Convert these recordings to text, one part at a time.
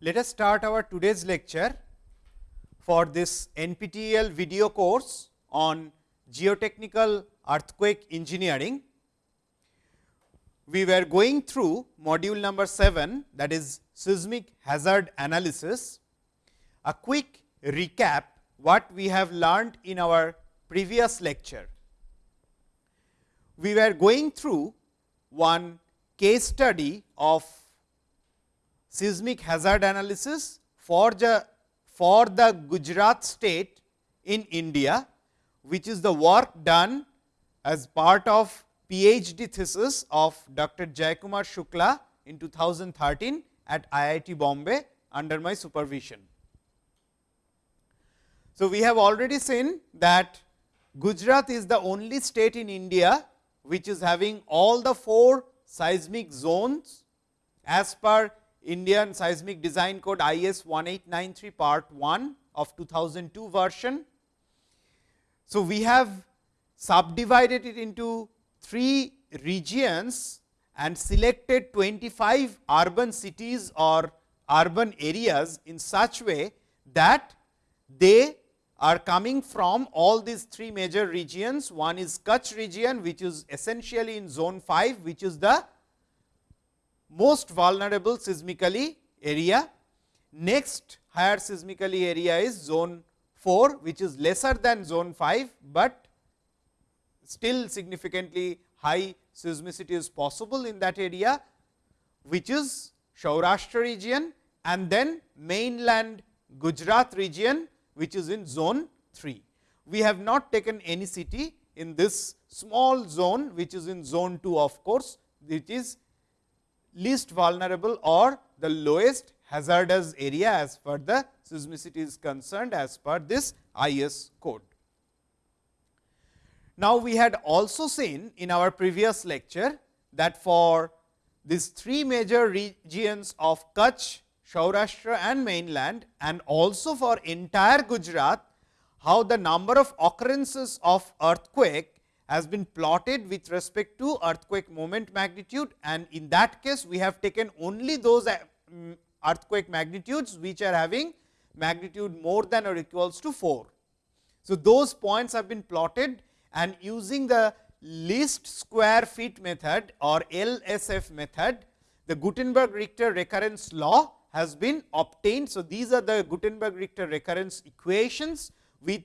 Let us start our today's lecture for this NPTEL video course on geotechnical earthquake engineering. We were going through module number 7 that is seismic hazard analysis. A quick recap what we have learned in our previous lecture. We were going through one case study of seismic hazard analysis for the for the Gujarat state in India, which is the work done as part of PhD thesis of Dr. Jayakumar Shukla in 2013 at IIT Bombay under my supervision. So, we have already seen that Gujarat is the only state in India, which is having all the four seismic zones as per Indian Seismic Design Code IS 1893 part 1 of 2002 version. So, we have subdivided it into three regions and selected 25 urban cities or urban areas in such way that they are coming from all these three major regions. One is Kutch region, which is essentially in zone 5, which is the most vulnerable seismically area. Next higher seismically area is zone 4, which is lesser than zone 5, but still significantly high seismicity is possible in that area, which is Saurashtra region and then mainland Gujarat region, which is in zone 3. We have not taken any city in this small zone, which is in zone 2 of course, which is least vulnerable or the lowest hazardous area as far the seismicity is concerned as per this IS code. Now, we had also seen in our previous lecture that for these three major regions of Kutch, Saurashtra and mainland and also for entire Gujarat, how the number of occurrences of earthquake has been plotted with respect to earthquake moment magnitude and in that case we have taken only those uh, mm, earthquake magnitudes which are having magnitude more than or equals to 4. So, those points have been plotted and using the least square feet method or LSF method, the Gutenberg Richter recurrence law has been obtained. So, these are the Gutenberg Richter recurrence equations with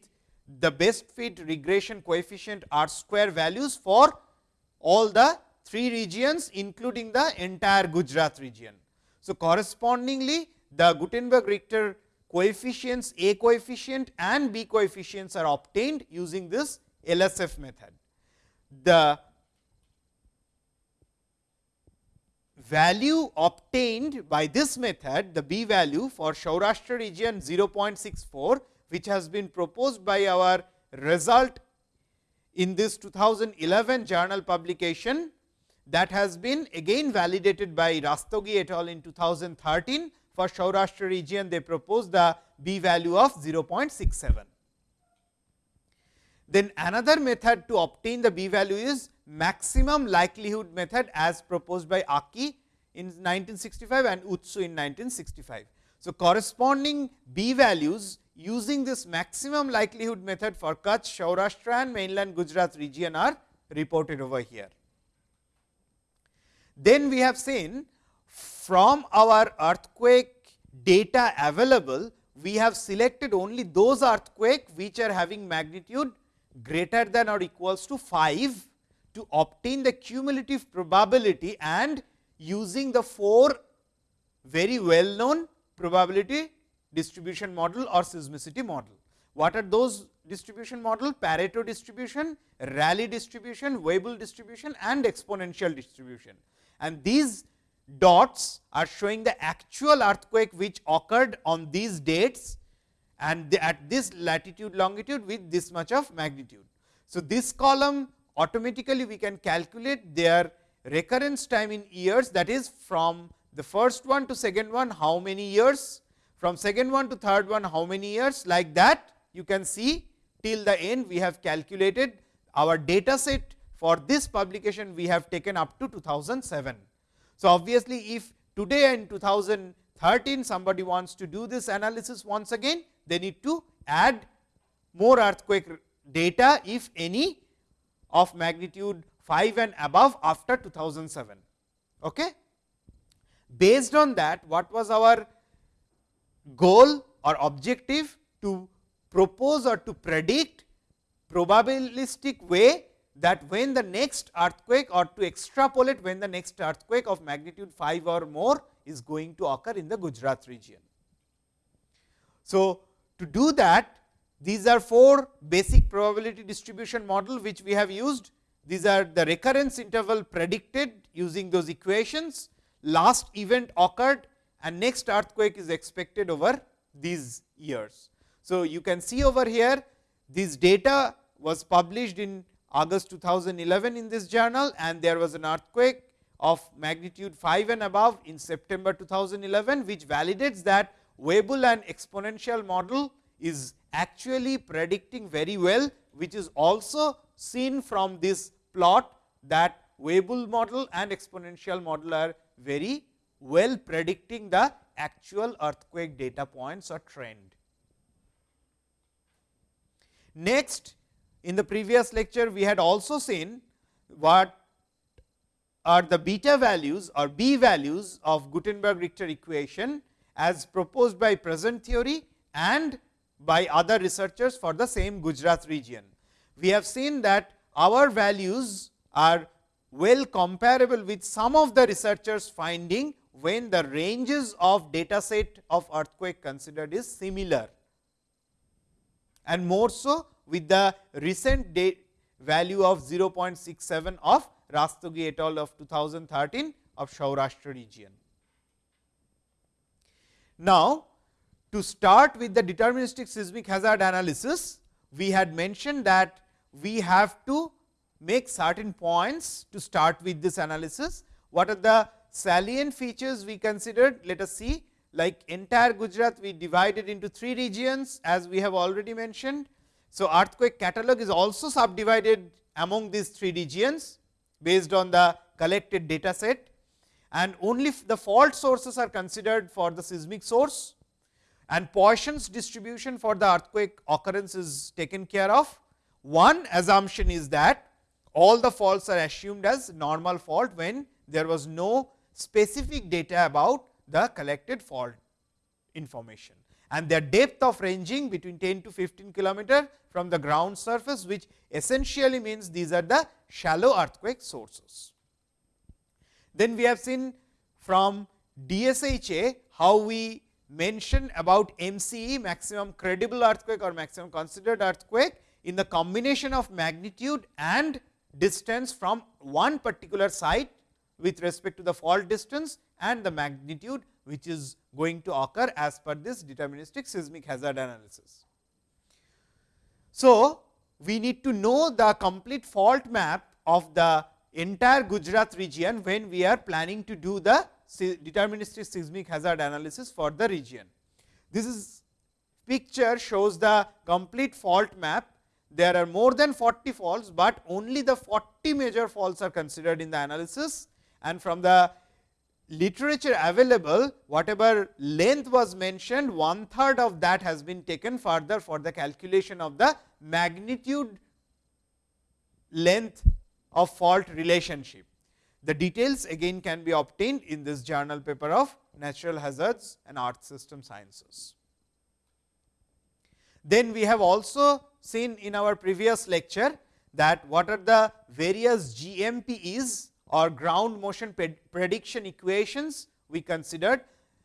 the best fit regression coefficient r square values for all the three regions including the entire Gujarat region. So, correspondingly the Gutenberg Richter coefficients A coefficient and B coefficients are obtained using this LSF method. The value obtained by this method, the B value for Saurashtra region 0.64, which has been proposed by our result in this 2011 journal publication that has been again validated by Rastogi et al. in 2013. For Saurashtra region, they proposed the B value of 0.67. Then another method to obtain the B value is maximum likelihood method as proposed by Aki in 1965 and Utsu in 1965. So, corresponding B values using this maximum likelihood method for Kutch, Saurashtra and mainland Gujarat region are reported over here. Then we have seen from our earthquake data available, we have selected only those earthquake which are having magnitude greater than or equals to 5 to obtain the cumulative probability and using the four very well known probability distribution model or seismicity model. What are those distribution model? Pareto distribution, Rayleigh distribution, Weibull distribution and exponential distribution. And these dots are showing the actual earthquake which occurred on these dates and at this latitude longitude with this much of magnitude. So, this column automatically we can calculate their recurrence time in years that is from the first one to second one how many years, from second one to third one how many years like that you can see till the end we have calculated our data set for this publication we have taken up to 2007. So, obviously, if today in 2013 somebody wants to do this analysis once again, they need to add more earthquake data if any of magnitude 5 and above after 2007. Okay? Based on that what was our goal or objective to propose or to predict probabilistic way that when the next earthquake or to extrapolate when the next earthquake of magnitude 5 or more is going to occur in the Gujarat region. So, to do that these are four basic probability distribution model which we have used. These are the recurrence interval predicted using those equations, last event occurred and next earthquake is expected over these years. So, you can see over here this data was published in August 2011 in this journal and there was an earthquake of magnitude 5 and above in September 2011, which validates that Weibull and exponential model is actually predicting very well, which is also seen from this plot that Weibull model and exponential model are very well predicting the actual earthquake data points or trend. Next, in the previous lecture, we had also seen what are the beta values or b values of Gutenberg Richter equation as proposed by present theory and by other researchers for the same Gujarat region. We have seen that our values are well comparable with some of the researchers finding when the ranges of data set of earthquake considered is similar and more so with the recent value of 0.67 of Rastogi et al. of 2013 of Saurashtra region. Now, to start with the deterministic seismic hazard analysis, we had mentioned that we have to make certain points to start with this analysis. What are the salient features we considered? Let us see like entire Gujarat we divided into three regions as we have already mentioned. So, earthquake catalog is also subdivided among these three regions based on the collected data set and only the fault sources are considered for the seismic source and Poisson's distribution for the earthquake occurrence is taken care of. One assumption is that all the faults are assumed as normal fault when there was no specific data about the collected fault information and their depth of ranging between 10 to 15 kilometer from the ground surface, which essentially means these are the shallow earthquake sources. Then we have seen from DSHA how we mention about MCE maximum credible earthquake or maximum considered earthquake in the combination of magnitude and distance from one particular site with respect to the fault distance and the magnitude which is going to occur as per this deterministic seismic hazard analysis. So, we need to know the complete fault map of the entire Gujarat region when we are planning to do the deterministic seismic hazard analysis for the region. This is picture shows the complete fault map. There are more than 40 faults, but only the 40 major faults are considered in the analysis and from the literature available whatever length was mentioned one third of that has been taken further for the calculation of the magnitude length of fault relationship. The details again can be obtained in this journal paper of natural hazards and earth system sciences. Then we have also seen in our previous lecture that what are the various GMPs or ground motion prediction equations we considered.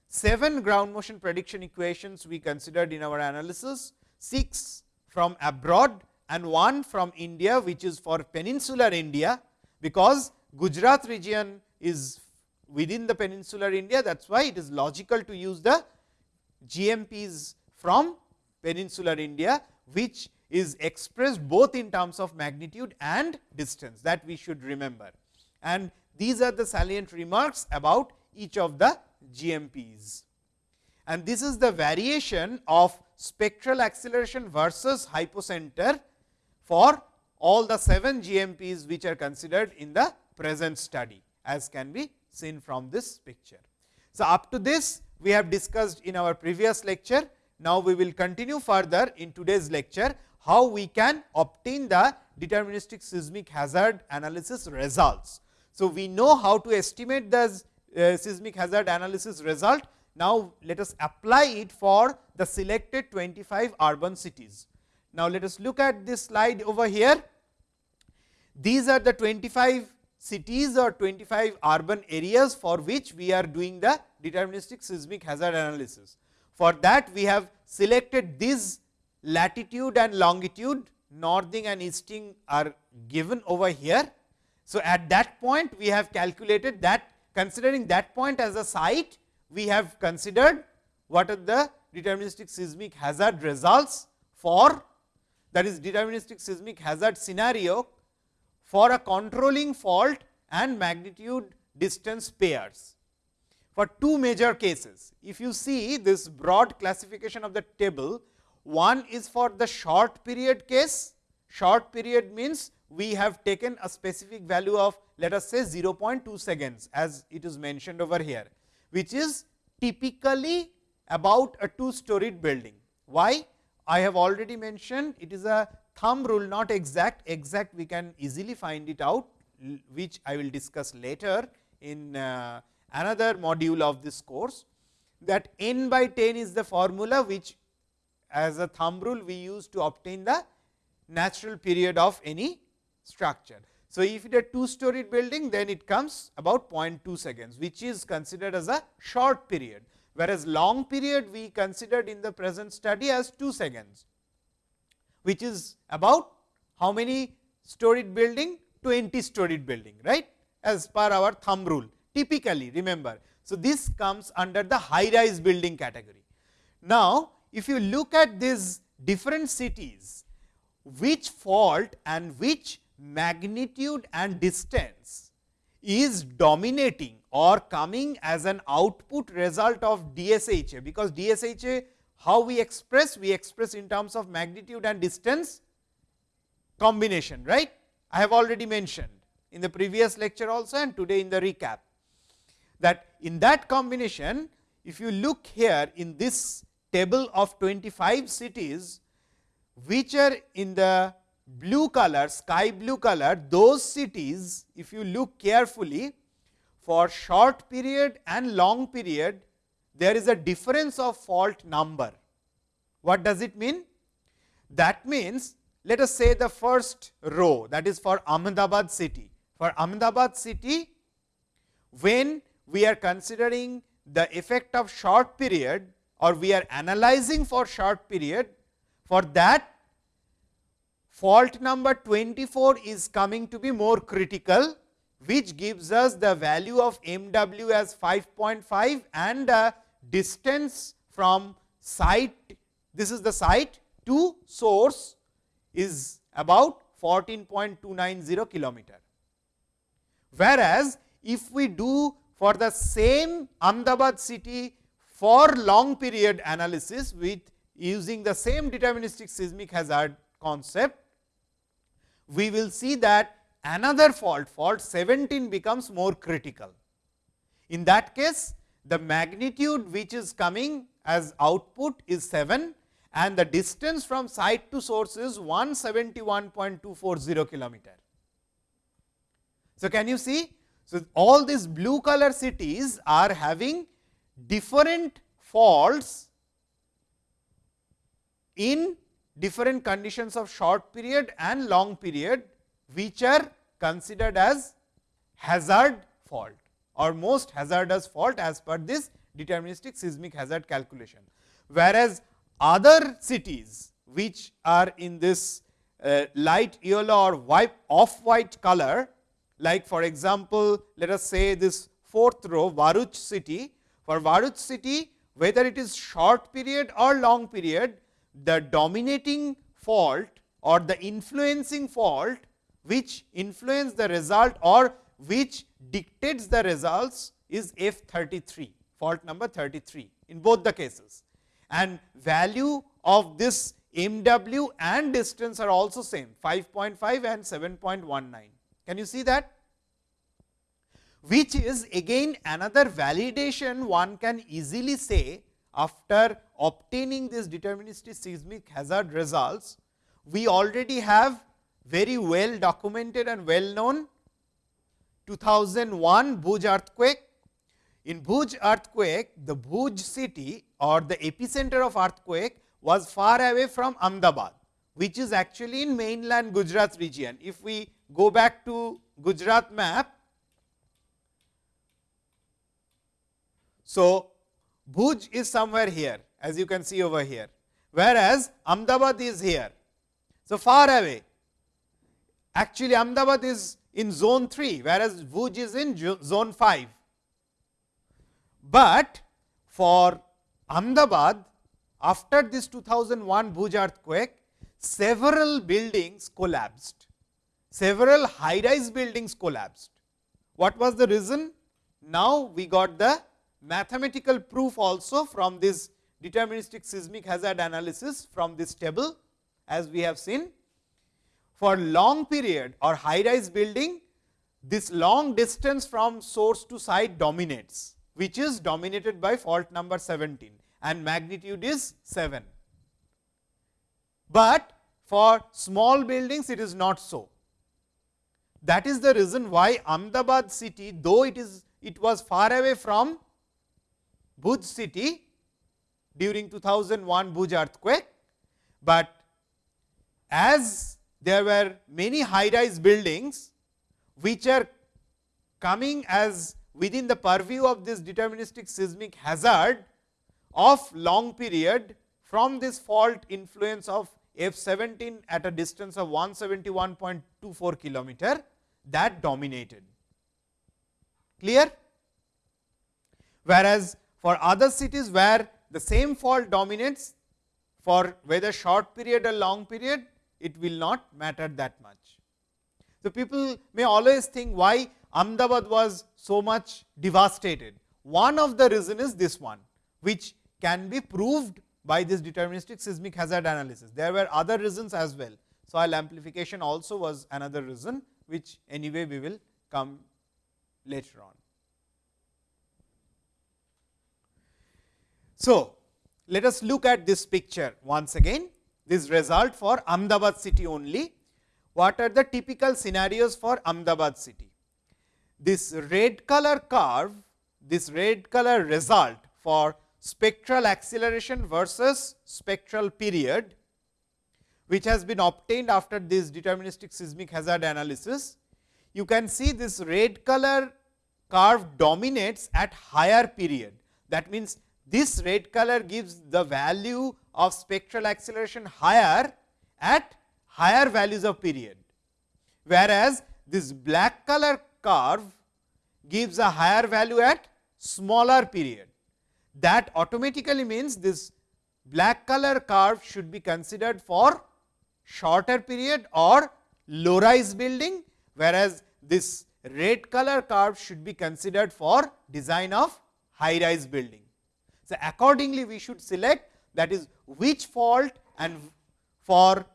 7 ground motion prediction equations we considered in our analysis, 6 from abroad and 1 from India, which is for peninsular India, because Gujarat region is within the peninsular India. That is why it is logical to use the GMPs from peninsular India, which is expressed both in terms of magnitude and distance that we should remember. And these are the salient remarks about each of the GMPs. And this is the variation of spectral acceleration versus hypocenter for all the 7 GMPs which are considered in the present study as can be seen from this picture. So, up to this we have discussed in our previous lecture. Now, we will continue further in today's lecture how we can obtain the deterministic seismic hazard analysis results. So, we know how to estimate the uh, seismic hazard analysis result. Now, let us apply it for the selected 25 urban cities. Now, let us look at this slide over here. These are the 25 cities or 25 urban areas for which we are doing the deterministic seismic hazard analysis. For that we have selected this latitude and longitude northing and easting are given over here. So, at that point we have calculated that considering that point as a site we have considered what are the deterministic seismic hazard results for that is deterministic seismic hazard scenario for a controlling fault and magnitude distance pairs for two major cases. If you see this broad classification of the table, one is for the short period case. Short period means we have taken a specific value of let us say 0.2 seconds as it is mentioned over here, which is typically about a two storied building. Why? I have already mentioned it is a thumb rule not exact, exact we can easily find it out which I will discuss later in uh, another module of this course that n by 10 is the formula which as a thumb rule we use to obtain the natural period of any structure. So, if it is a two storied building then it comes about 0.2 seconds which is considered as a short period, whereas long period we considered in the present study as 2 seconds which is about how many storied building 20 storied building right as per our thumb rule typically remember. So, this comes under the high rise building category. Now, if you look at these different cities which fault and which magnitude and distance is dominating or coming as an output result of DSHA, because DSHA how we express? We express in terms of magnitude and distance combination, right. I have already mentioned in the previous lecture also and today in the recap, that in that combination, if you look here in this table of 25 cities, which are in the blue color, sky blue color, those cities, if you look carefully, for short period and long period, there is a difference of fault number. What does it mean? That means, let us say the first row that is for Ahmedabad city. For Ahmedabad city, when we are considering the effect of short period or we are analyzing for short period, for that fault number 24 is coming to be more critical, which gives us the value of m w as 5.5 and distance from site, this is the site to source is about 14.290 kilometer. Whereas, if we do for the same Ahmedabad city for long period analysis with using the same deterministic seismic hazard concept, we will see that another fault, fault 17 becomes more critical. In that case, the magnitude which is coming as output is 7 and the distance from site to source is 171.240 kilometer. So, can you see so, all these blue color cities are having different faults in different conditions of short period and long period, which are considered as hazard fault or most hazardous fault as per this deterministic seismic hazard calculation. Whereas, other cities which are in this uh, light yellow or off white color like for example, let us say this fourth row Bharuch city. For Bharuch city, whether it is short period or long period, the dominating fault or the influencing fault which influence the result or which dictates the results is F 33, fault number 33 in both the cases. And value of this m w and distance are also same 5.5 and 7.19. Can you see that? which is again another validation one can easily say after obtaining this deterministic seismic hazard results, we already have very well documented and well known 2001 Bhuj earthquake. In Bhuj earthquake, the Bhuj city or the epicenter of earthquake was far away from Ahmedabad, which is actually in mainland Gujarat region. If we go back to Gujarat map, so Bhuj is somewhere here as you can see over here, whereas Ahmedabad is here. So, far away actually Ahmedabad is in zone 3, whereas Bhuj is in zone 5. But for Ahmedabad after this 2001 Bhuj earthquake, several buildings collapsed, several high rise buildings collapsed. What was the reason? Now, we got the mathematical proof also from this deterministic seismic hazard analysis from this table as we have seen. For long period or high rise building, this long distance from source to site dominates, which is dominated by fault number 17 and magnitude is 7. But for small buildings it is not so. That is the reason why Ahmedabad city though it is it was far away from Bhuj city during 2001 Bhuj earthquake, but as there were many high rise buildings which are coming as within the purview of this deterministic seismic hazard of long period from this fault influence of F 17 at a distance of 171.24 kilometer that dominated. Clear? Whereas, for other cities where the same fault dominates for whether short period or long period, it will not matter that much. So, people may always think why Ahmedabad was so much devastated. One of the reason is this one, which can be proved by this deterministic seismic hazard analysis. There were other reasons as well. Soil amplification also was another reason, which anyway we will come later on. So, let us look at this picture once again, this result for Ahmedabad city only. What are the typical scenarios for Ahmedabad city? This red color curve, this red color result for spectral acceleration versus spectral period, which has been obtained after this deterministic seismic hazard analysis. You can see this red color curve dominates at higher period. That means, this red color gives the value of spectral acceleration higher at higher values of period, whereas this black color curve gives a higher value at smaller period that automatically means this black color curve should be considered for shorter period or low rise building, whereas this red color curve should be considered for design of high rise building. So, accordingly we should select that is which fault and for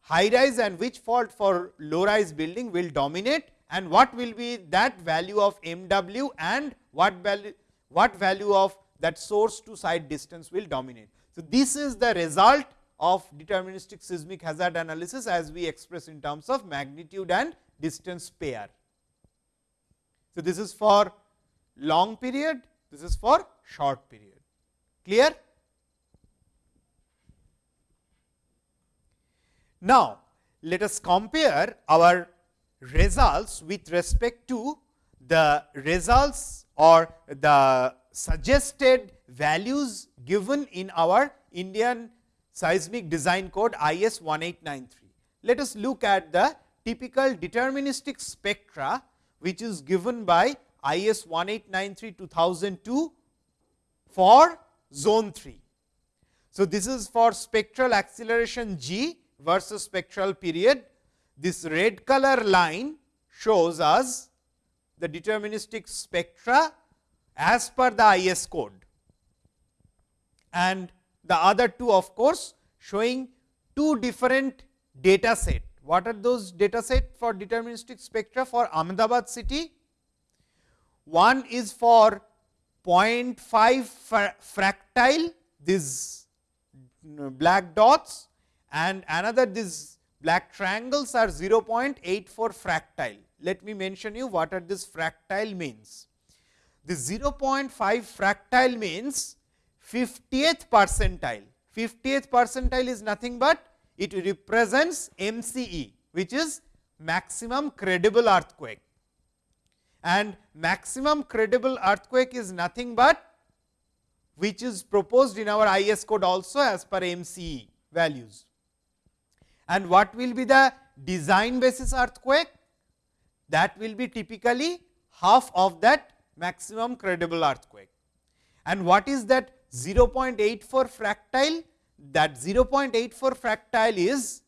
high rise and which fault for low rise building will dominate and what will be that value of MW and what value what value of that source to site distance will dominate. So, this is the result of deterministic seismic hazard analysis as we express in terms of magnitude and distance pair. So, this is for long period, this is for short period. Clear? Now, let us compare our results with respect to the results or the suggested values given in our Indian seismic design code IS 1893. Let us look at the typical deterministic spectra, which is given by IS 1893 2002 for zone 3. So, this is for spectral acceleration g versus spectral period. This red color line shows us the deterministic spectra as per the IS code and the other two of course, showing two different data set. What are those data set for deterministic spectra for Ahmedabad city? one is for 0.5 fractile these black dots and another these black triangles are 0.84 fractile. Let me mention you what are this fractile means. The 0.5 fractile means 50th percentile. 50th percentile is nothing but it represents MCE which is maximum credible earthquake and maximum credible earthquake is nothing but which is proposed in our IS code also as per MCE values. And what will be the design basis earthquake? That will be typically half of that maximum credible earthquake. And what is that 0.84 fractile? That 0.84 fractile is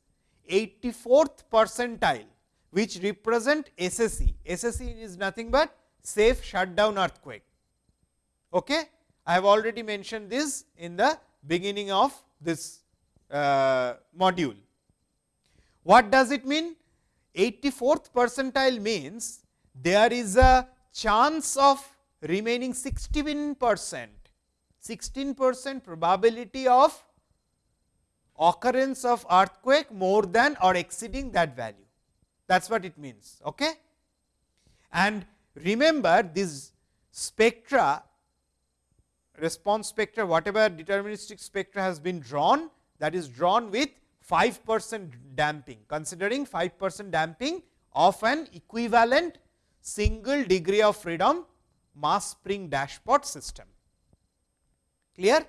84th percentile which represent SSE. SSE is nothing but safe shutdown earthquake. Okay? I have already mentioned this in the beginning of this uh, module. What does it mean? 84th percentile means there is a chance of remaining 16 percent, 16 percent probability of occurrence of earthquake more than or exceeding that value that is what it means. Okay? And remember this spectra response spectra whatever deterministic spectra has been drawn that is drawn with 5 percent damping considering 5 percent damping of an equivalent single degree of freedom mass spring dashpot system. Clear?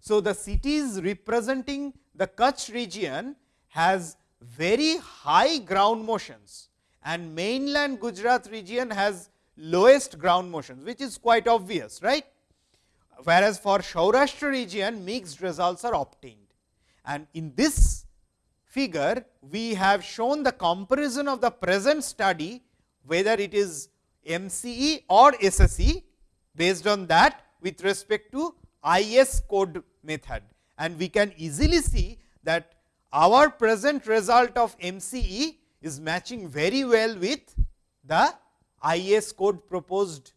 So, the cities representing the Kutch region has very high ground motions and mainland Gujarat region has lowest ground motions, which is quite obvious, right. Whereas, for Saurashtra region mixed results are obtained. And in this figure, we have shown the comparison of the present study, whether it is MCE or SSE, based on that with respect to IS code method. And we can easily see that our present result of MCE is matching very well with the IS code proposed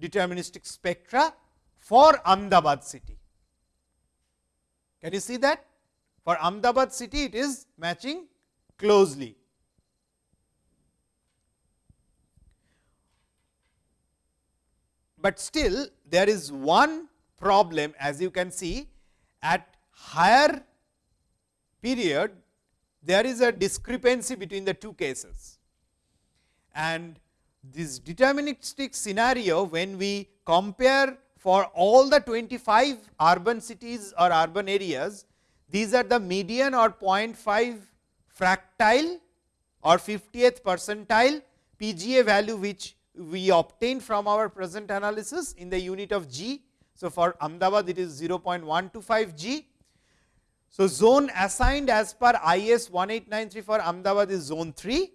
deterministic spectra for Ahmedabad city. Can you see that? For Ahmedabad city, it is matching closely. But still there is one problem as you can see at higher period, there is a discrepancy between the two cases. And this deterministic scenario, when we compare for all the 25 urban cities or urban areas, these are the median or 0.5 fractile or 50th percentile PGA value which we obtained from our present analysis in the unit of G. So, for Ahmedabad it is 0.125 G so, zone assigned as per IS 1893 for Ahmedabad is zone 3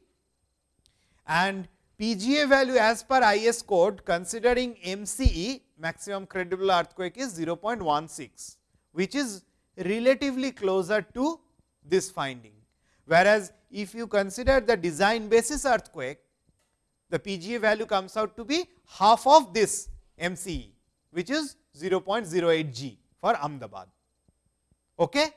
and PGA value as per IS code considering MCE maximum credible earthquake is 0.16, which is relatively closer to this finding. Whereas, if you consider the design basis earthquake, the PGA value comes out to be half of this MCE, which is 0.08 G for Ahmedabad. Okay?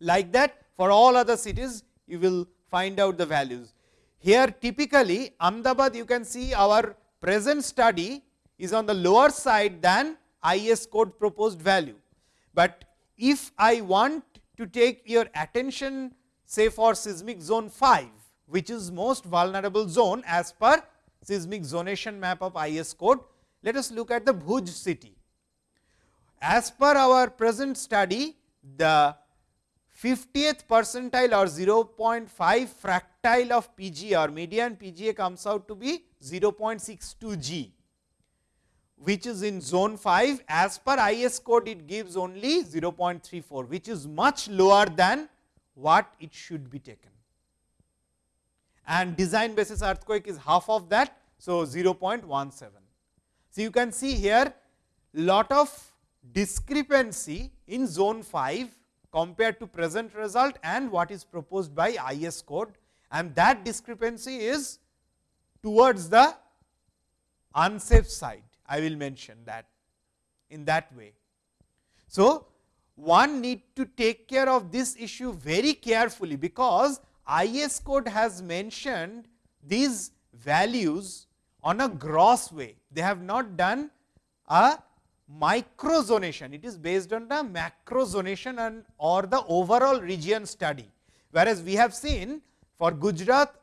Like that for all other cities you will find out the values. Here typically Ahmedabad you can see our present study is on the lower side than IS code proposed value. But if I want to take your attention say for seismic zone 5, which is most vulnerable zone as per seismic zonation map of IS code, let us look at the Bhuj city. As per our present study, the 50th percentile or 0.5 fractile of PGA or median PGA comes out to be 0.62 G, which is in zone 5 as per IS code it gives only 0.34, which is much lower than what it should be taken. And design basis earthquake is half of that. So, 0.17. So, you can see here lot of discrepancy in zone 5 compared to present result and what is proposed by IS code and that discrepancy is towards the unsafe side. I will mention that in that way. So, one need to take care of this issue very carefully, because IS code has mentioned these values on a gross way. They have not done a micro zonation, it is based on the macro zonation and or the overall region study. Whereas, we have seen for Gujarat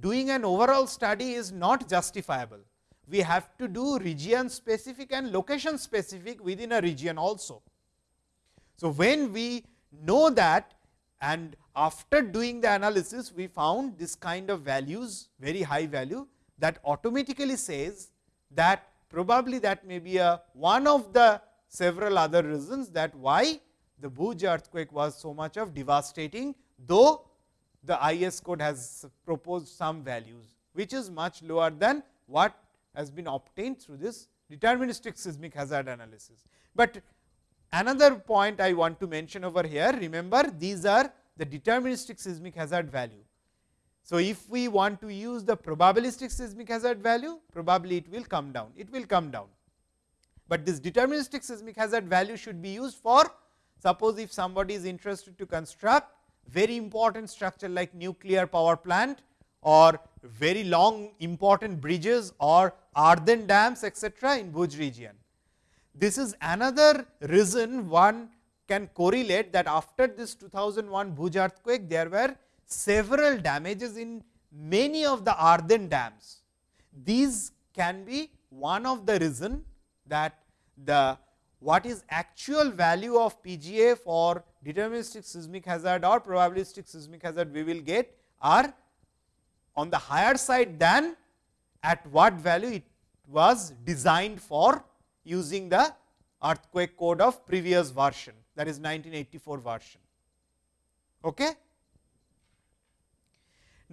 doing an overall study is not justifiable. We have to do region specific and location specific within a region also. So, when we know that and after doing the analysis we found this kind of values very high value that automatically says that probably that may be a one of the several other reasons that why the Bhuj earthquake was so much of devastating, though the IS code has proposed some values, which is much lower than what has been obtained through this deterministic seismic hazard analysis. But another point I want to mention over here, remember these are the deterministic seismic hazard value. So, if we want to use the probabilistic seismic hazard value, probably it will come down, it will come down. But this deterministic seismic hazard value should be used for suppose if somebody is interested to construct very important structure like nuclear power plant or very long important bridges or earthen dams etcetera in Bhuj region. This is another reason one can correlate that after this 2001 Bhuj earthquake there were several damages in many of the earthen dams. These can be one of the reason that the what is actual value of PGA for deterministic seismic hazard or probabilistic seismic hazard we will get are on the higher side than at what value it was designed for using the earthquake code of previous version that is 1984 version. Okay.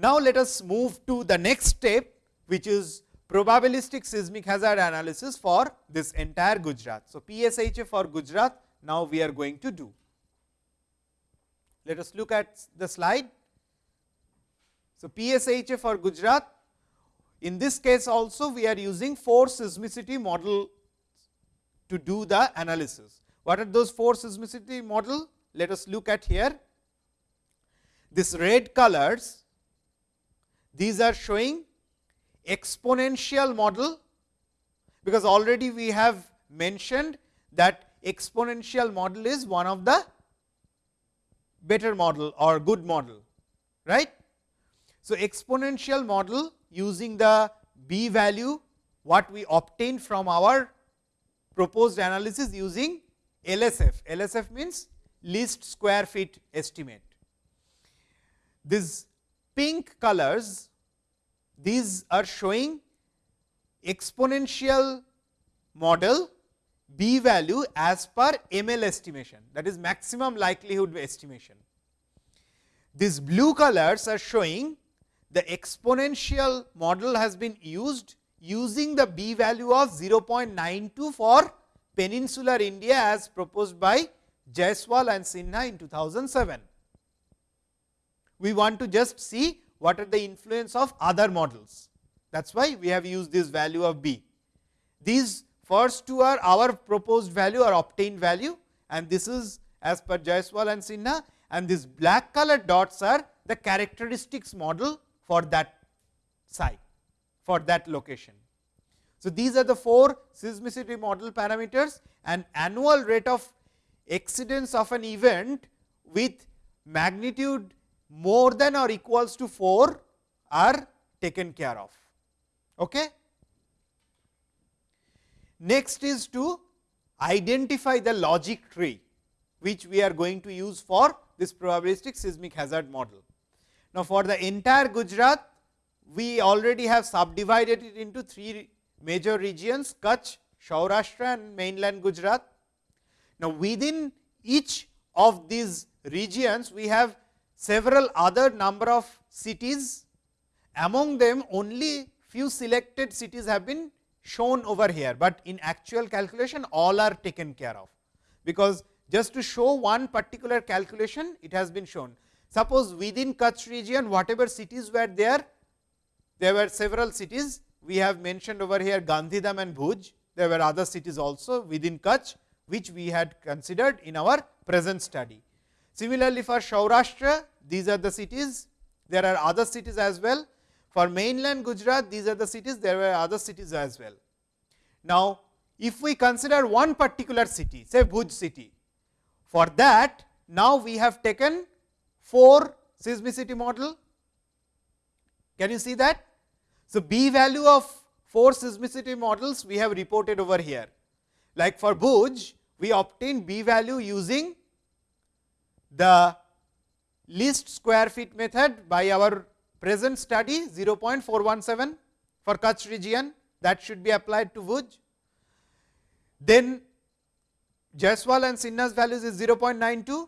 Now, let us move to the next step which is probabilistic seismic hazard analysis for this entire Gujarat. So, PSHA for Gujarat now we are going to do. Let us look at the slide. So, PSHA for Gujarat in this case also we are using four seismicity model to do the analysis. What are those four seismicity model? Let us look at here. This red colors, these are showing exponential model, because already we have mentioned that exponential model is one of the better model or good model, right. So, exponential model using the b value what we obtain from our proposed analysis using LSF. LSF means least square feet estimate. These pink colors, these are showing exponential model b value as per ML estimation that is maximum likelihood estimation. These blue colors are showing the exponential model has been used using the b value of 0.92 for peninsular India as proposed by Jaiswal and Sinha in 2007. We want to just see what are the influence of other models. That is why we have used this value of b. These first two are our proposed value or obtained value and this is as per Jaiswal and Sinha and these black colored dots are the characteristics model for that site for that location. So, these are the four seismicity model parameters and annual rate of exceedance of an event with magnitude more than or equals to 4 are taken care of. Okay? Next is to identify the logic tree, which we are going to use for this probabilistic seismic hazard model. Now, for the entire Gujarat, we already have subdivided it into three major regions Kutch, Saurashtra and mainland Gujarat. Now, within each of these regions, we have several other number of cities. Among them, only few selected cities have been shown over here, but in actual calculation all are taken care of, because just to show one particular calculation it has been shown. Suppose within Kutch region whatever cities were there, there were several cities we have mentioned over here Gandhidham and Bhuj. There were other cities also within Kutch, which we had considered in our present study. Similarly, for Saurashtra, these are the cities. There are other cities as well. For mainland Gujarat, these are the cities. There were other cities as well. Now, if we consider one particular city, say Bhuj city, for that now we have taken 4 seismicity model. Can you see that? So, B value of 4 seismicity models we have reported over here. Like for Bhuj, we obtain B value using the least square fit method by our present study 0.417 for Kutch region that should be applied to Bhuj. Then Jaiswal and Sinha's values is 0.92.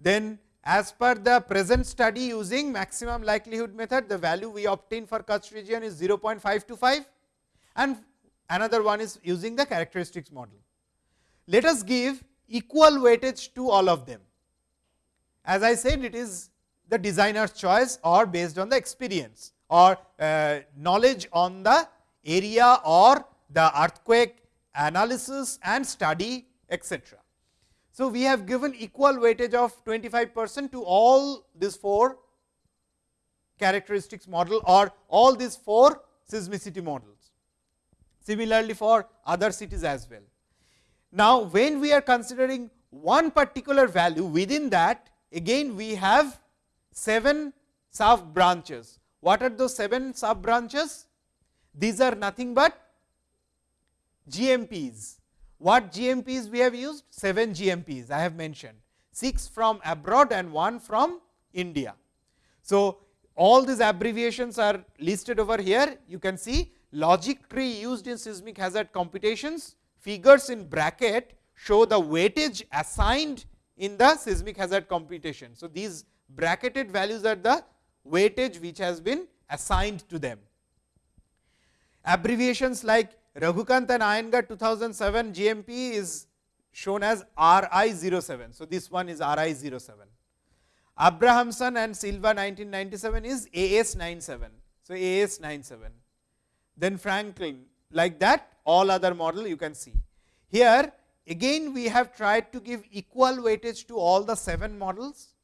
Then as per the present study using maximum likelihood method, the value we obtain for Kutch region is 0.525 and another one is using the characteristics model. Let us give equal weightage to all of them. As I said, it is the designer's choice or based on the experience or uh, knowledge on the area or the earthquake analysis and study etc. So, we have given equal weightage of 25 percent to all these 4 characteristics model or all these 4 seismicity models. Similarly, for other cities as well. Now, when we are considering one particular value within that again we have 7 sub branches. What are those 7 sub branches? These are nothing but GMPs what GMPs we have used? 7 GMPs I have mentioned, 6 from abroad and 1 from India. So, all these abbreviations are listed over here. You can see logic tree used in seismic hazard computations, figures in bracket show the weightage assigned in the seismic hazard computation. So, these bracketed values are the weightage which has been assigned to them. Abbreviations like Raghu Kanth and Iyengar 2007 GMP is shown as RI 07. So, this one is RI 07. Abrahamson and Silva 1997 is AS 97. So, AS 97. Then Franklin like that all other model you can see. Here again we have tried to give equal weightage to all the 7 models,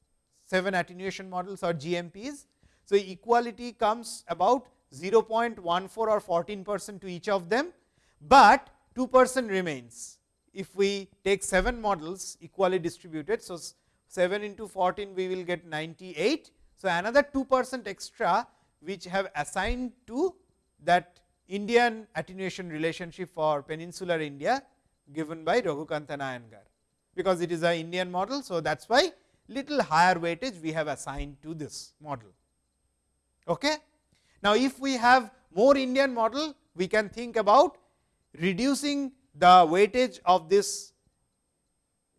7 attenuation models or GMPs. So, equality comes about 0.14 or 14 percent to each of them but 2 percent remains. If we take 7 models equally distributed. So, 7 into 14 we will get 98. So, another 2 percent extra which have assigned to that Indian attenuation relationship for peninsular India given by Raghu Kanth and Iyengar, because it is a Indian model. So, that is why little higher weightage we have assigned to this model. Okay. Now, if we have more Indian model, we can think about reducing the weightage of this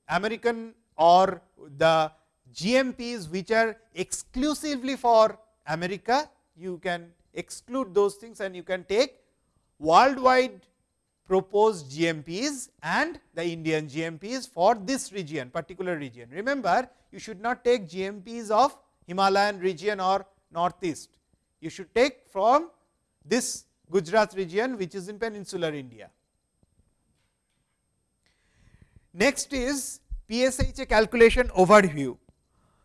American or the GMPs which are exclusively for America, you can exclude those things and you can take worldwide proposed GMPs and the Indian GMPs for this region particular region. Remember you should not take GMPs of Himalayan region or northeast, you should take from this Gujarat region which is in peninsular India. Next is PSHA calculation overview.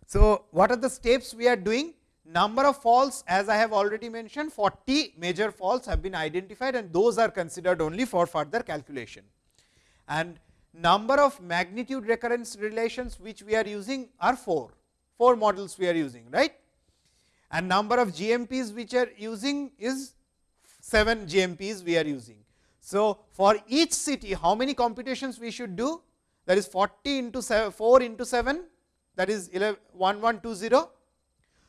So, what are the steps we are doing? Number of faults as I have already mentioned 40 major faults have been identified and those are considered only for further calculation. And number of magnitude recurrence relations which we are using are 4, 4 models we are using right and number of GMPs which are using is 7 GMPs we are using. So, for each city how many computations we should do? That is 40 into 7, 4 into 7 that is 11, 1120.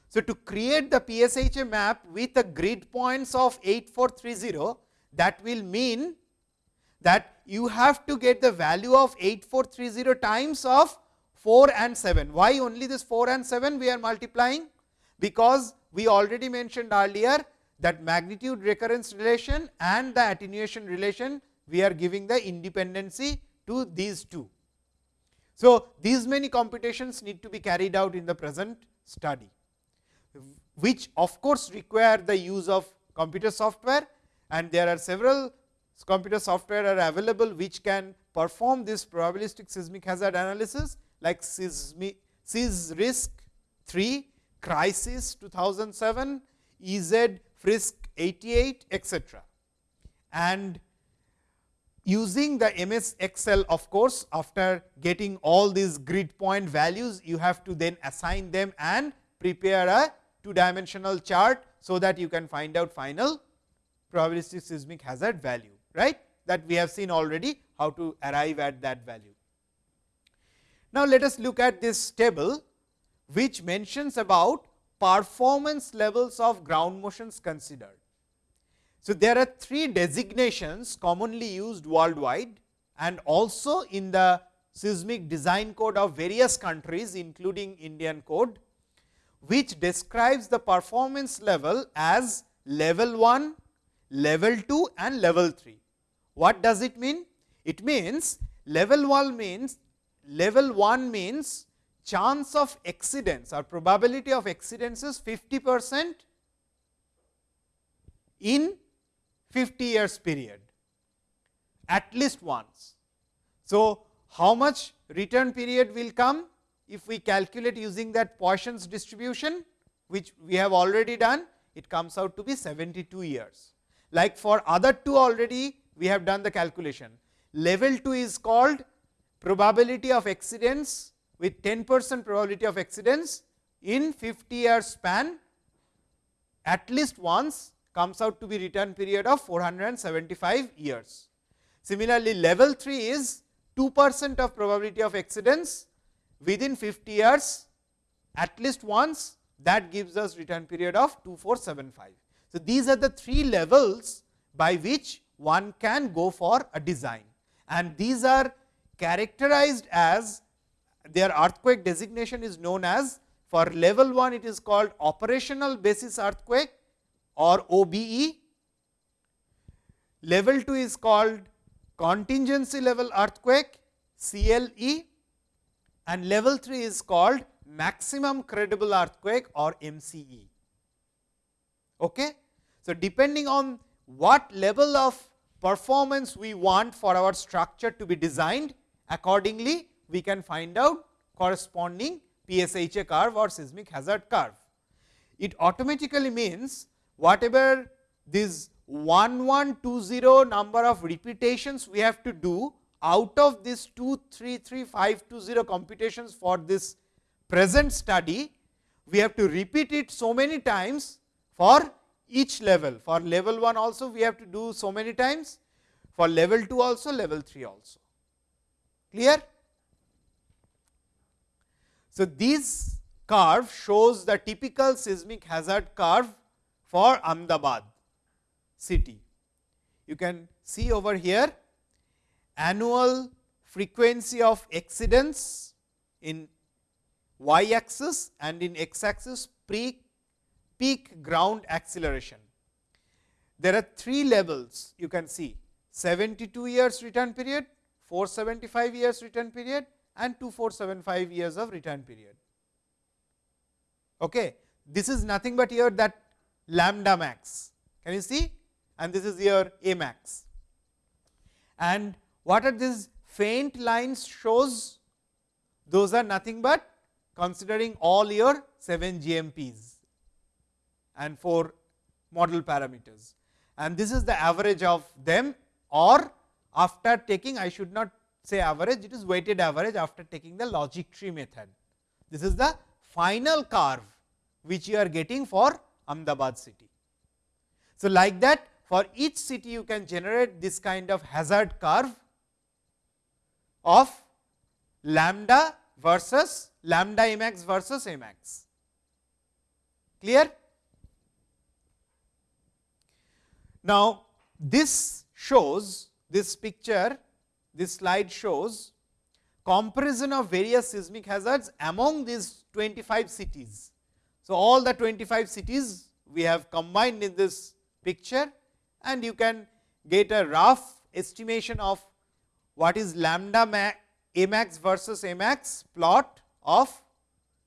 So, to create the PSHA map with a grid points of 8430 that will mean that you have to get the value of 8430 times of 4 and 7. Why only this 4 and 7 we are multiplying? Because we already mentioned earlier that magnitude recurrence relation and the attenuation relation we are giving the independency to these two. So, these many computations need to be carried out in the present study, which of course, require the use of computer software and there are several computer software are available which can perform this probabilistic seismic hazard analysis like seismic risk 3, crisis 2007, EZ Frisk 88 etc. And using the MS Excel of course, after getting all these grid point values, you have to then assign them and prepare a two dimensional chart. So, that you can find out final probabilistic seismic hazard value right that we have seen already how to arrive at that value. Now, let us look at this table which mentions about performance levels of ground motions considered. So, there are three designations commonly used worldwide and also in the seismic design code of various countries including Indian code, which describes the performance level as level 1, level 2 and level 3. What does it mean? It means level 1 means level 1 means chance of accidents or probability of accidents is 50 percent in 50 years period at least once. So, how much return period will come if we calculate using that Poisson's distribution which we have already done it comes out to be 72 years. Like for other two already we have done the calculation. Level 2 is called probability of accidents with 10 percent probability of accidents in 50 year span at least once comes out to be return period of 475 years. Similarly, level 3 is 2 percent of probability of accidents within 50 years at least once that gives us return period of 2475. So, these are the three levels by which one can go for a design and these are characterized as their earthquake designation is known as for level 1 it is called operational basis earthquake or OBE. Level 2 is called contingency level earthquake CLE and level 3 is called maximum credible earthquake or MCE. Okay? So, depending on what level of performance we want for our structure to be designed accordingly we can find out corresponding PSHA curve or seismic hazard curve. It automatically means whatever this 1120 number of repetitions we have to do out of this 233520 computations for this present study, we have to repeat it so many times for each level. For level 1 also we have to do so many times, for level 2 also, level 3 also. Clear? So, this curve shows the typical seismic hazard curve for Ahmedabad city. You can see over here annual frequency of accidents in y axis and in x axis peak, peak ground acceleration. There are three levels you can see 72 years return period, 475 years return period and 2475 years of return period. Okay. This is nothing but here that lambda max. Can you see? And this is your A max. And what are these faint lines shows? Those are nothing but considering all your 7 GMPs and 4 model parameters. And this is the average of them or after taking I should not say average, it is weighted average after taking the logic tree method. This is the final curve which you are getting for Ahmedabad city. So, like that for each city you can generate this kind of hazard curve of lambda versus lambda Amax versus Amax. Clear? Now, this shows this picture this slide shows comparison of various seismic hazards among these 25 cities. So, all the 25 cities we have combined in this picture and you can get a rough estimation of what is lambda Amax versus Amax plot of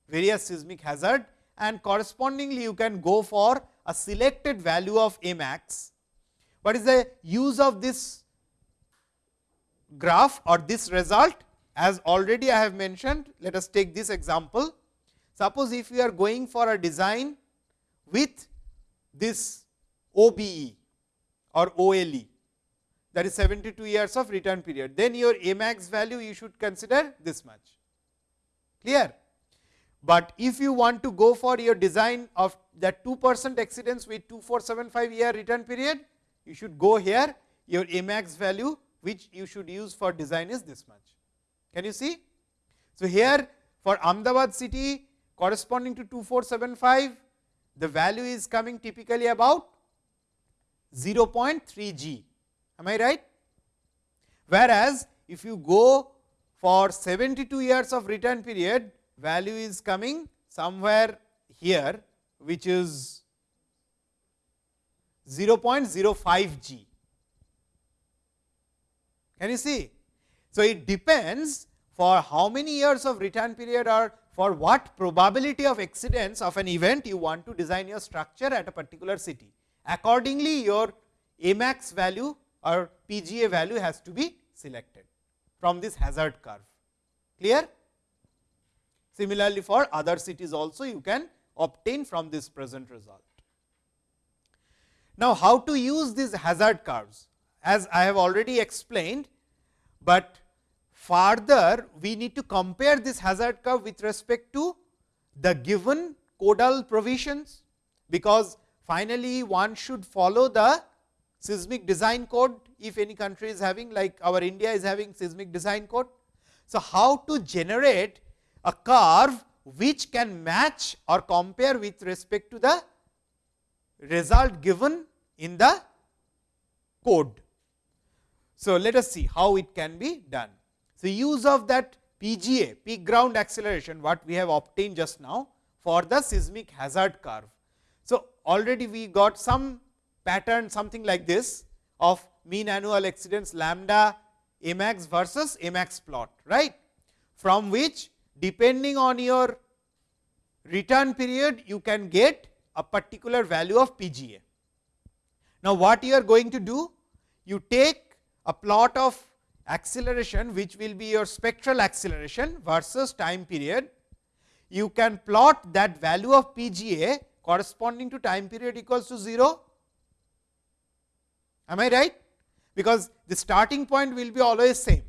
various seismic hazard and correspondingly you can go for a selected value of Amax what is the use of this graph or this result as already I have mentioned. Let us take this example. Suppose if we are going for a design with this OBE or OLE that is 72 years of return period, then your A max value you should consider this much clear. But if you want to go for your design of that 2 percent exceedance with 2475 year return period, you should go here your A max value which you should use for design is this much. Can you see? So, here for Ahmedabad city corresponding to 2475, the value is coming typically about 0.3 g, am I right? Whereas, if you go for 72 years of return period, value is coming somewhere here, which is 0.05 g. Can you see? So, it depends for how many years of return period or for what probability of exceedance of an event you want to design your structure at a particular city. Accordingly, your A max value or PGA value has to be selected from this hazard curve. Clear? Similarly, for other cities also you can obtain from this present result. Now, how to use these hazard curves? As I have already explained, but further we need to compare this hazard curve with respect to the given codal provisions, because finally one should follow the seismic design code if any country is having like our India is having seismic design code. So, how to generate a curve which can match or compare with respect to the result given in the code. So, let us see how it can be done. So, use of that PGA peak ground acceleration what we have obtained just now for the seismic hazard curve. So, already we got some pattern something like this of mean annual exceedance lambda max versus max plot right from which depending on your return period you can get a particular value of PGA. Now, what you are going to do? You take a plot of acceleration which will be your spectral acceleration versus time period. You can plot that value of PGA corresponding to time period equals to 0. Am I right? Because the starting point will be always same.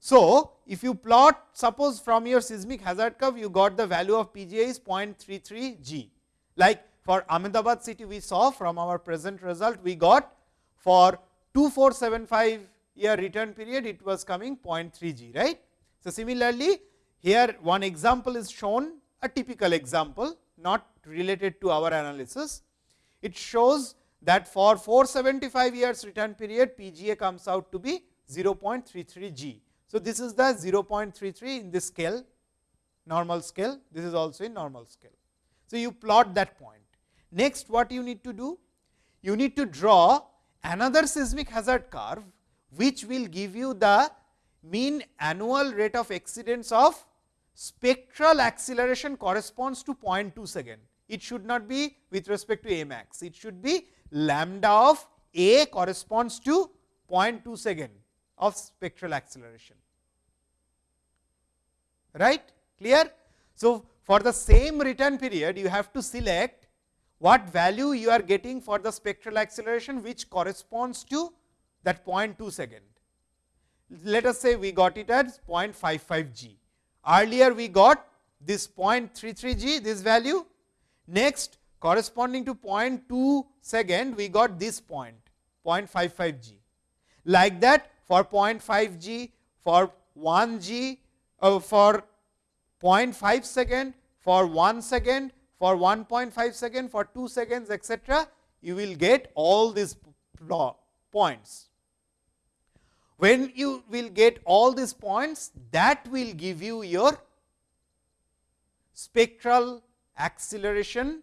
So, if you plot suppose from your seismic hazard curve you got the value of PGA is 0.33 G. Like for Ahmedabad city we saw from our present result we got for 2475 year return period it was coming 0.3 G right. So, similarly, here one example is shown a typical example not related to our analysis. It shows that for 475 years return period PGA comes out to be 0.33 G. So, this is the 0.33 in this scale normal scale, this is also in normal scale. So, you plot that point. Next what you need to do? You need to draw another seismic hazard curve, which will give you the mean annual rate of exceedance of spectral acceleration corresponds to 0.2 second. It should not be with respect to A max, it should be lambda of A corresponds to 0.2 second of spectral acceleration. Right? Clear? So, for the same return period, you have to select what value you are getting for the spectral acceleration, which corresponds to that 0.2 second. Let us say we got it at 0.55 g. Earlier we got this 0.33 g, this value. Next, corresponding to 0.2 second, we got this point 0.55 g. Like that, for 0.5 g, for 1 g, uh, for 0.5 second, for 1 second, for 1.5 second, for 2 seconds etc., you will get all these points. When you will get all these points, that will give you your spectral acceleration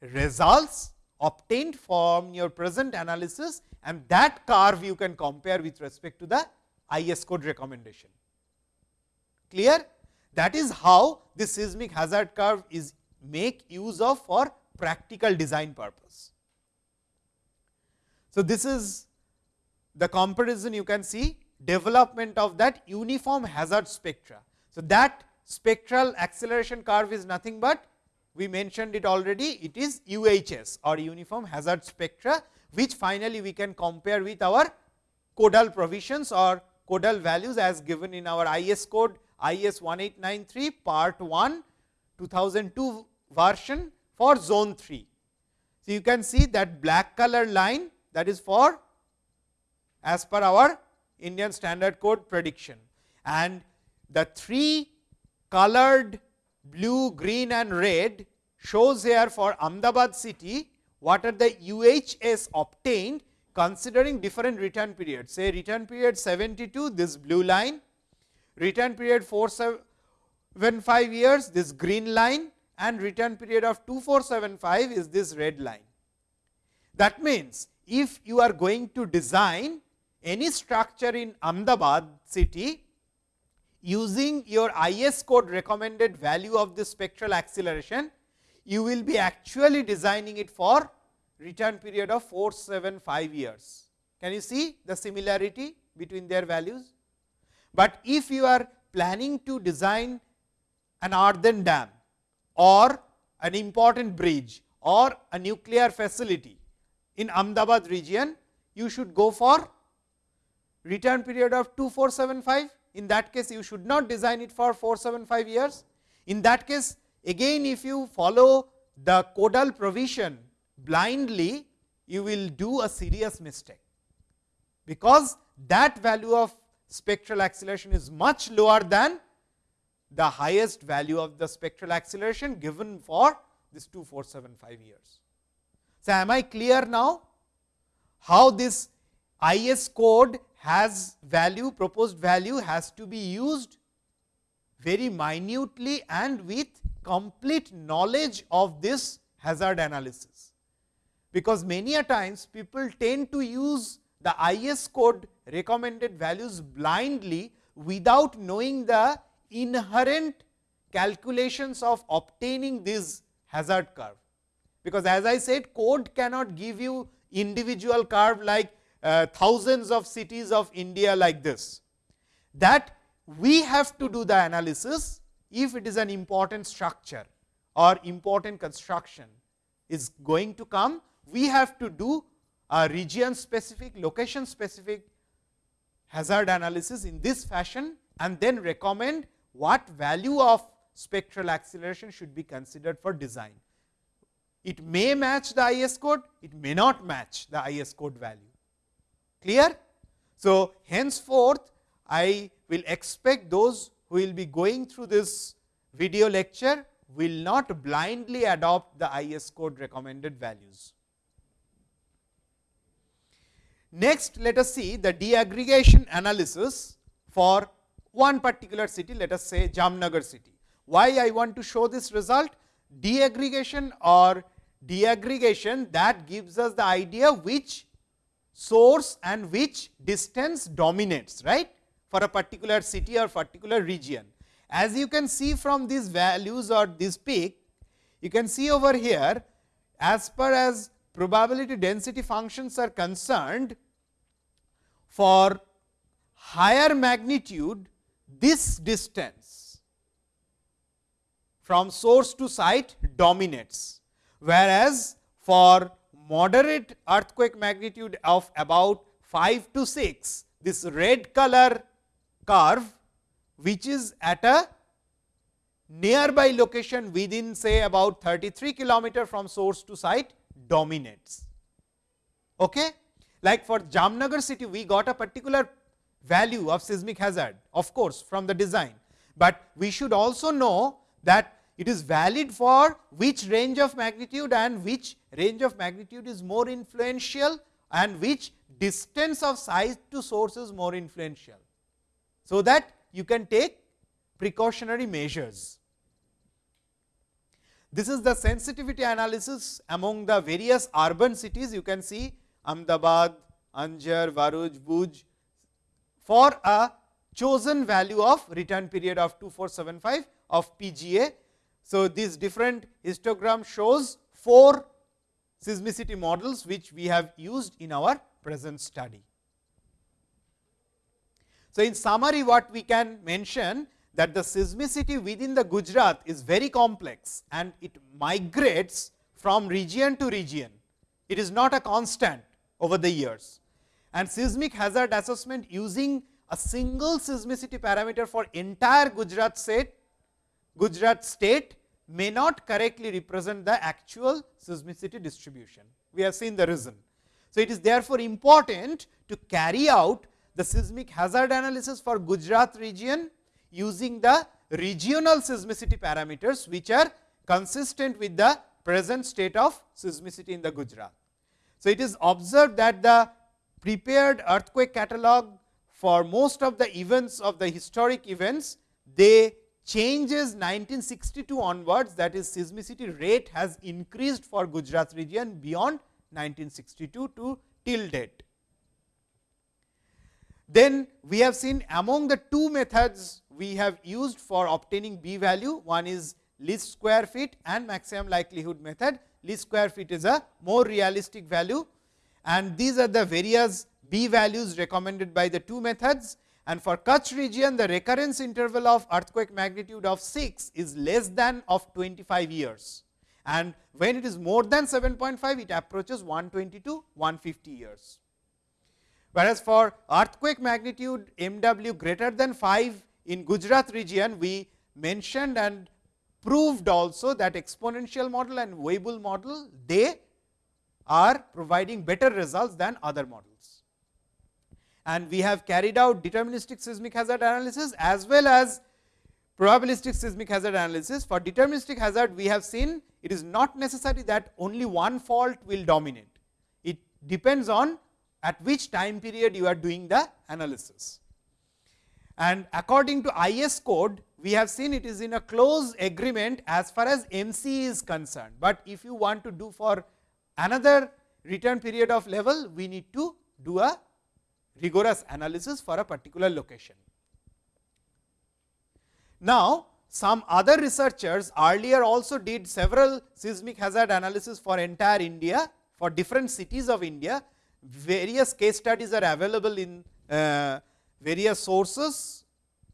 results obtained from your present analysis and that curve you can compare with respect to the IS code recommendation. Clear? That is how this seismic hazard curve is make use of for practical design purpose. So, this is the comparison you can see development of that uniform hazard spectra. So, that spectral acceleration curve is nothing but we mentioned it already it is UHS or uniform hazard spectra which finally we can compare with our codal provisions or codal values as given in our IS code IS 1893 part 1 2002 version for zone 3. So, you can see that black color line that is for as per our Indian standard code prediction and the three colored blue, green and red shows here for Ahmedabad city what are the UHS obtained considering different return periods. Say return period 72 this blue line, return period 475 years this green line and return period of 2475 is this red line. That means, if you are going to design any structure in Ahmedabad city using your IS code recommended value of the spectral acceleration, you will be actually designing it for return period of 475 years. Can you see the similarity between their values? But if you are planning to design an earthen dam or an important bridge or a nuclear facility in Ahmedabad region, you should go for return period of 2475. In that case, you should not design it for 475 years. In that case, again if you follow the codal provision blindly, you will do a serious mistake, because that value of spectral acceleration is much lower than the highest value of the spectral acceleration given for this 2475 years. So, am I clear now how this IS code has value proposed value has to be used very minutely and with complete knowledge of this hazard analysis. Because many a times people tend to use the IS code recommended values blindly without knowing the inherent calculations of obtaining this hazard curve. Because as I said code cannot give you individual curve like uh, thousands of cities of India like this. That we have to do the analysis if it is an important structure or important construction is going to come, we have to do a region specific, location specific hazard analysis in this fashion and then recommend what value of spectral acceleration should be considered for design. It may match the IS code, it may not match the IS code value. Clear? So, henceforth I will expect those who will be going through this video lecture will not blindly adopt the IS code recommended values. Next, let us see the deaggregation analysis for one particular city, let us say Jamnagar city. Why I want to show this result? Deaggregation or deaggregation that gives us the idea which source and which distance dominates right for a particular city or particular region. As you can see from these values or this peak, you can see over here as per as probability density functions are concerned for higher magnitude this distance from source to site dominates, whereas for moderate earthquake magnitude of about 5 to 6, this red color curve which is at a nearby location within say about 33 kilometer from source to site dominates. Okay? Like for Jamnagar city, we got a particular value of seismic hazard of course, from the design, but we should also know that it is valid for which range of magnitude and which range of magnitude is more influential and which distance of size to source is more influential. So, that you can take precautionary measures. This is the sensitivity analysis among the various urban cities you can see Ahmedabad, Anjar, Bharuch, Bhuj for a chosen value of return period of 2475 of PGA. So, this different histogram shows four seismicity models which we have used in our present study. So, in summary what we can mention that the seismicity within the Gujarat is very complex and it migrates from region to region. It is not a constant over the years and seismic hazard assessment using a single seismicity parameter for entire Gujarat state, Gujarat state may not correctly represent the actual seismicity distribution. We have seen the reason. So, it is therefore important to carry out the seismic hazard analysis for Gujarat region using the regional seismicity parameters, which are consistent with the present state of seismicity in the Gujarat. So, it is observed that the prepared earthquake catalog for most of the events of the historic events, they changes 1962 onwards that is seismicity rate has increased for Gujarat region beyond 1962 to till date. Then we have seen among the two methods we have used for obtaining B value, one is least square fit and maximum likelihood method. Least square fit is a more realistic value and these are the various B values recommended by the two methods and for Kutch region the recurrence interval of earthquake magnitude of 6 is less than of 25 years and when it is more than 7.5 it approaches 120 to 150 years. Whereas, for earthquake magnitude MW greater than 5 in Gujarat region we mentioned and proved also that exponential model and Weibull model they are providing better results than other models. And we have carried out deterministic seismic hazard analysis as well as probabilistic seismic hazard analysis. For deterministic hazard we have seen it is not necessary that only one fault will dominate. It depends on at which time period you are doing the analysis. And according to IS code, we have seen it is in a close agreement as far as MC is concerned, but if you want to do for another return period of level, we need to do a rigorous analysis for a particular location. Now, some other researchers earlier also did several seismic hazard analysis for entire India for different cities of India. Various case studies are available in uh, various sources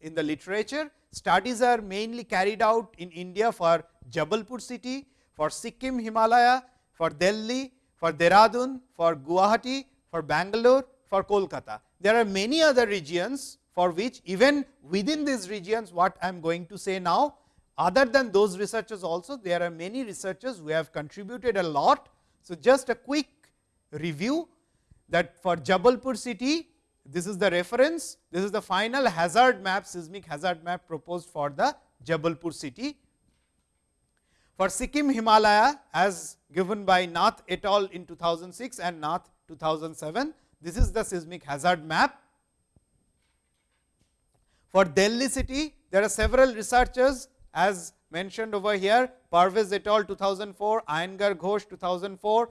in the literature. Studies are mainly carried out in India for Jabalpur city, for Sikkim Himalaya, for Delhi, for Dehradun, for Guwahati, for Bangalore, for Kolkata. There are many other regions for which even within these regions what I am going to say now other than those researchers also there are many researchers who have contributed a lot. So, just a quick review that for Jabalpur city this is the reference, this is the final hazard map seismic hazard map proposed for the Jabalpur city. For Sikkim Himalaya as given by Nath et al in 2006 and Nath 2007, this is the seismic hazard map. For Delhi city, there are several researchers as mentioned over here, Parvez et al 2004, Iyengar Ghosh 2004,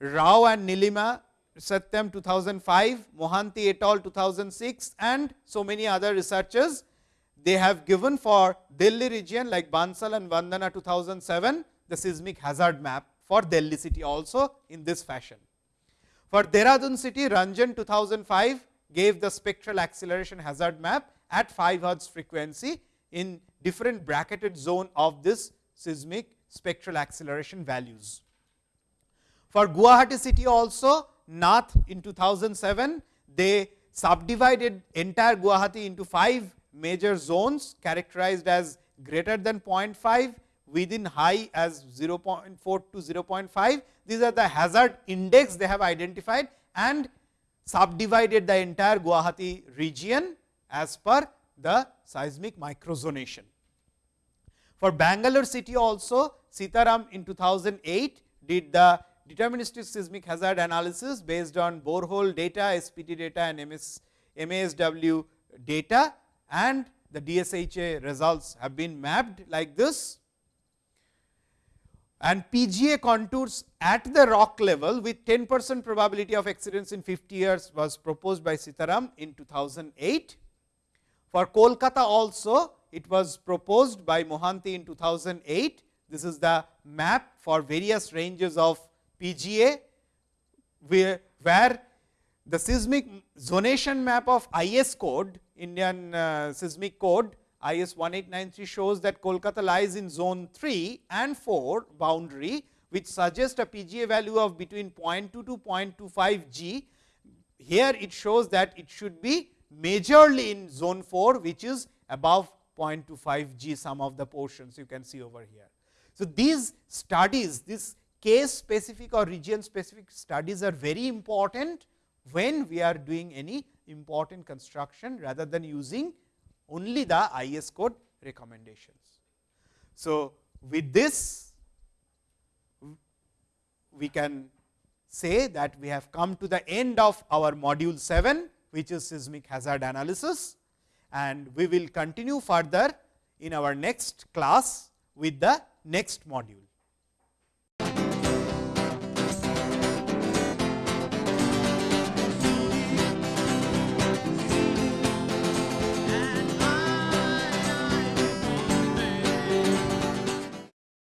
Rao and Neelima Satyam 2005, Mohanty et al 2006 and so many other researchers. They have given for Delhi region like Bansal and Vandana 2007, the seismic hazard map for Delhi city also in this fashion. For Dehradun city, Ranjan 2005 gave the spectral acceleration hazard map at 5 hertz frequency in different bracketed zone of this seismic spectral acceleration values. For Guwahati city also, Nath in 2007, they subdivided entire Guwahati into 5 major zones characterized as greater than 0.5, within high as 0.4 to 0.5. These are the hazard index they have identified and subdivided the entire Guwahati region as per the seismic microzonation. For Bangalore city also, Sitharam in 2008 did the deterministic seismic hazard analysis based on borehole data, SPT data and MS, MASW data and the DSHA results have been mapped like this. And PGA contours at the rock level with 10 percent probability of accidents in 50 years was proposed by Sitharam in 2008. For Kolkata also it was proposed by Mohanty in 2008. This is the map for various ranges of PGA, where, where the seismic zonation map of IS code, Indian uh, seismic code IS 1893 shows that Kolkata lies in zone 3 and 4 boundary, which suggests a PGA value of between 0.2 to 0.25 G. Here it shows that it should be majorly in zone 4, which is above 0.25 G some of the portions you can see over here. So, these studies, this case specific or region specific studies are very important when we are doing any important construction rather than using only the IS code recommendations. So, with this we can say that we have come to the end of our module 7, which is seismic hazard analysis and we will continue further in our next class with the next module.